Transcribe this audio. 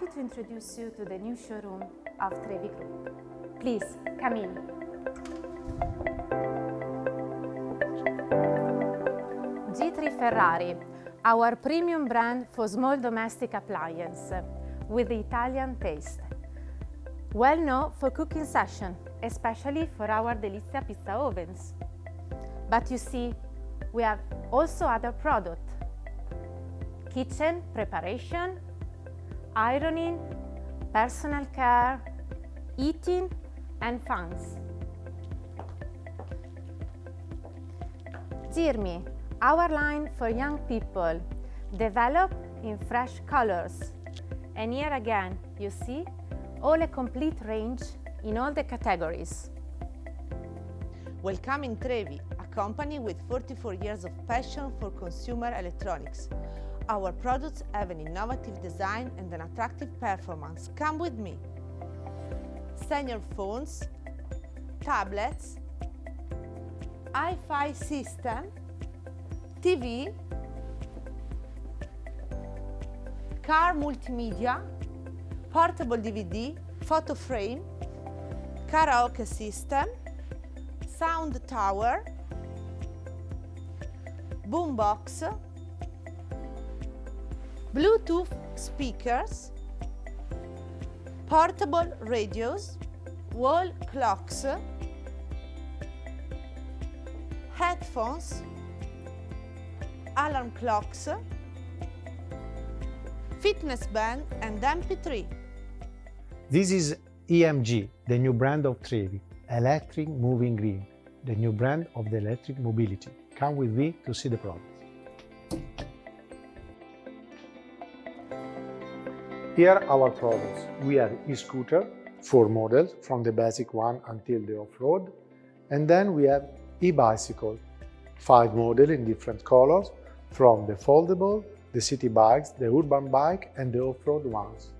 happy to introduce you to the new showroom of Trevi Group. Please, come in. G3 Ferrari, our premium brand for small domestic appliance with the Italian taste. Well known for cooking session, especially for our Delizia pizza ovens. But you see, we have also other products. Kitchen preparation, ironing, personal care, eating and fans. Dirmi, our line for young people, developed in fresh colors. And here again, you see, all a complete range in all the categories. Welcome in Trevi, a company with 44 years of passion for consumer electronics. Our products have an innovative design and an attractive performance. Come with me. Senior phones, tablets, Hi-Fi system, TV, car multimedia, portable DVD, photo frame, karaoke system, sound tower, boombox, Bluetooth speakers, portable radios, wall clocks, headphones, alarm clocks, fitness band and MP3. This is EMG, the new brand of Trevi, Electric Moving Green, the new brand of the electric mobility. Come with me to see the product. Here are our products. We have e-scooter, four models, from the basic one until the off-road. And then we have e-bicycle, five models in different colors, from the foldable, the city bikes, the urban bike and the off-road ones.